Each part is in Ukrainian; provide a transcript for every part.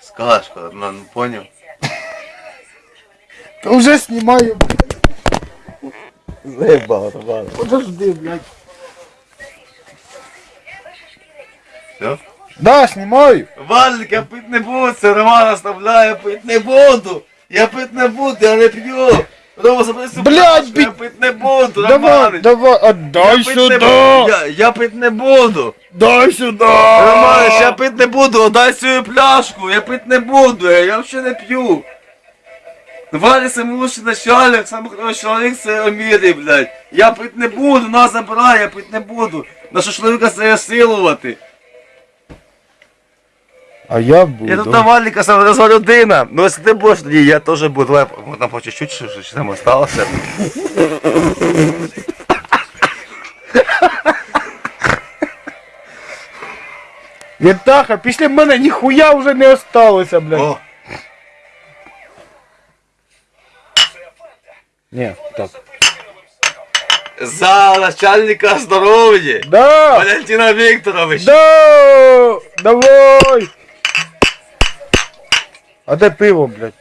Скажеш, коли, ну, ну поняв. Та вже знімаю, блядь. Заебало, ладно. Подожди, блядь. Все? Да, знімаю. Валик, я пить не буду, Роман оставляє, пить не буду. Я пить не буду, я не п'ю. Забери цю Блядь, пляшку, Я пить не буду, Давай, Роман. давай, отдай пить не буду. Я, я пить не буду. Дай сюди. Роман, я пить не буду, дай свою пляшку, я пить не буду, я, я вообще не п'ю. Валя самый лучший начальник, самый хороший человек в своем мире, блядь. Я пить не буду, нас забирай, я пить не буду. Наша чоловіка це силувати. А я буду. Я тут на Валіка сам розва людина. Ну якщо ти будеш, тоді я теж буду. Давай, там по чуть-чуть, що, що там осталося. Вітаха, після мене ніхуя вже не осталося, блядь. О, Ні, так. за начальника здоров'я. Да! Валентина Вікторович. Да! Давай! А де пиво, блядь?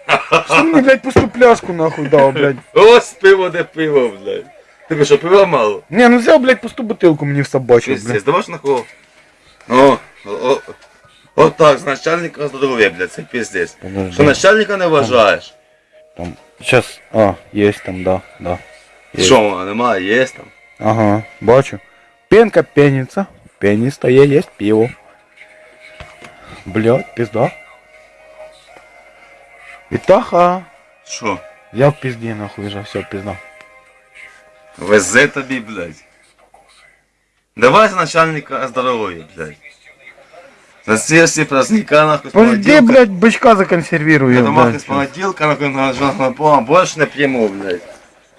Що мені, блядь, пусту пляшку нахуй дав, блядь? Ось пиво, де пиво, блядь. Тобі що, пива мало? Не, ну взяв, блядь, пусту бутилку мені в собачу, Пиздец, блядь. давай ж на кого? О, о, о. От так, з начальника здоров'я, блядь, це пиздець. Подожди. Що начальника не вважаєш? Там, сейчас, а, есть там, да, да. Є. Що, немає, є там. Ага, бачу. Пенка пенится, пенисто є, есть пиво. Блядь, пизда. Витаха. Що? Я в пизде нахуй вже, все, пизда. Везе тобі, блядь. Давай за начальника здоров'я, блядь. За ці всі праздника, нахуй, з Подожди, понеділка. блядь, бычка законсервирую. Я блядь. думав, з понеділка, нахуй, на жахна пола, більше не п'ємо, блядь.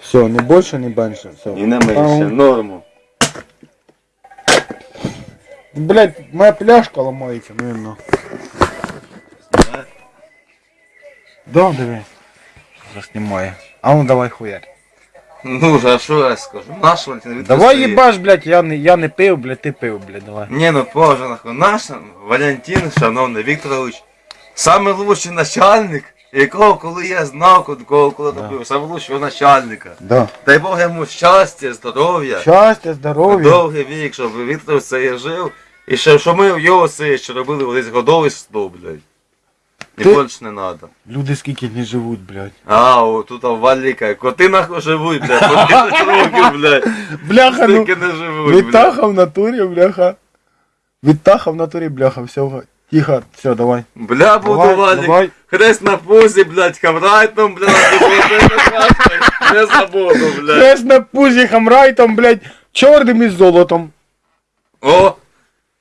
Все, не больше, не меньше. Все. І не менше, норму. Блять, моя пляшка ломається, наверное. Да, диви. Заснімає. А ну давай хуярь. Ну, а що я скажу? Наш Валентин Вікторович Давай їбаш, блядь, я не, я не пив, блядь, ти пив, блядь, давай. Ні, ну позже, нахуй. Наш Валентин, шановний Вікторович, самий лучший начальник, якого коли я знав, коли, коли, коли Да. робив, самого лучшого начальника. Да. Дай Бог йому щастя, здоров'я, Щастя, здоров'я. довгий вік, щоб Віктор це жив. І щоб, щоб ми його це ще робили колись годовиство, блядь. І Ти- більше не треба. Люди скільки не живуть, блядь. А, о, тут Валіка, коти нахуй живуть, блядь, по 10 років, блядь. Бляха, ну. Стільки не живуть, блядь. Вітаха в натурі, бляха. Вітаха в натурі, бляха, все, тихо, все, давай. Бля, буду Давай, Валік. давай. Хрест на пузі, блядь, хамрайтом, блядь, не забуду, блядь. Хрест на пузі хамрайтом, блядь, чорним із золотом. О,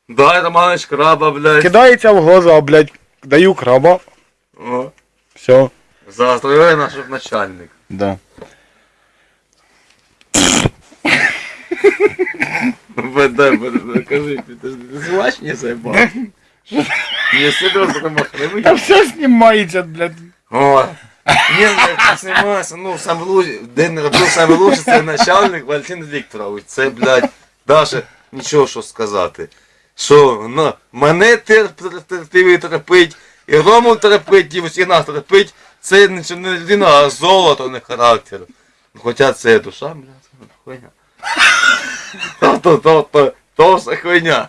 дай Романич краба, блядь. Кидається в глаза, блядь. Даю краба. О, Все. заострює наш начальник. Да. Веде, веде, кажи, ти ти звач не заебав. Не серйозно, там Та охренуй. все знімається, блядь. О, ні, блядь, знімайся, ну, сам лучший, де не робив саме лучше, це начальник Валентин Вікторович. Це, блядь, даже нічого що сказати. Що, ну, мене терп- терпів терпить, і Рому терпить, і всіх нас терпить, це не людина, а золото, не характер. Хоча це душа, блядь, хуйня. То, то, то, то, все хуйня.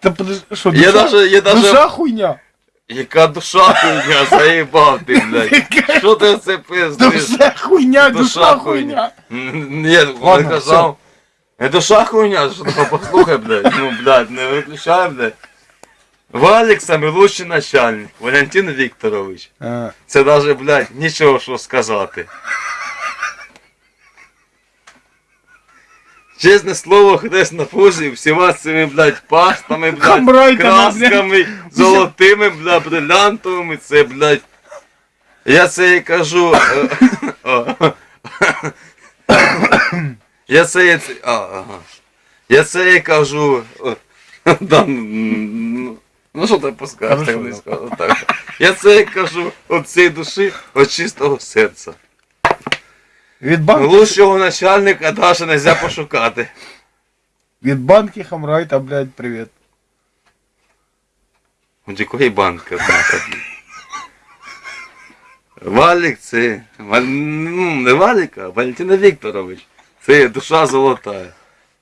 Та подожди, що, Я душа, даже, я даже... душа хуйня. Яка душа хуйня, заїбав ти, блядь. Що ти це пиздиш? Душа хуйня, душа хуйня. Ні, Ладно, Ладно, казав. Не душа хуйня, що ти послухай, блядь. Ну, блядь, не виключай, блядь. Валік самий лучший начальник, Валентин Вікторович. Е, Це даже, блядь, нічого що сказати. Чесне слово, хрест на пузі, всіма цими, блядь, пастами, блядь, красками, золотими, блядь, брилянтовими, це, блядь. Я це і кажу. е, Я це і. А. Я це і кажу. Ну, ну що ти пускаєш, так не да. скажу. Так. Я це кажу від цієї душі, від чистого серця. Від банки, Лучшого начальника навіть не можна пошукати. від банки хамрайта, блядь, привіт. От якої банки однака. Валік це. Валь... Ну, не Валік, а Валентина Вікторович. Це душа золота.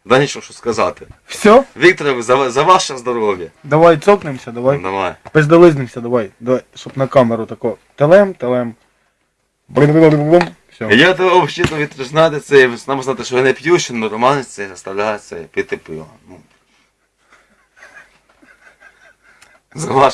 Да нічого що сказати. Все, Вікторович, за, за ваше здоров'я. давай цокнемося, давай. Давай. Пиздолизнимося, давай. Давай, щоб на камеру тако. Телем, телем. Брум-брум-брум-брум. Все. Я того взагалі знати це, нам знати, що я не п'ю, що нормально це заставляє це пити пиво. Ну. За ваше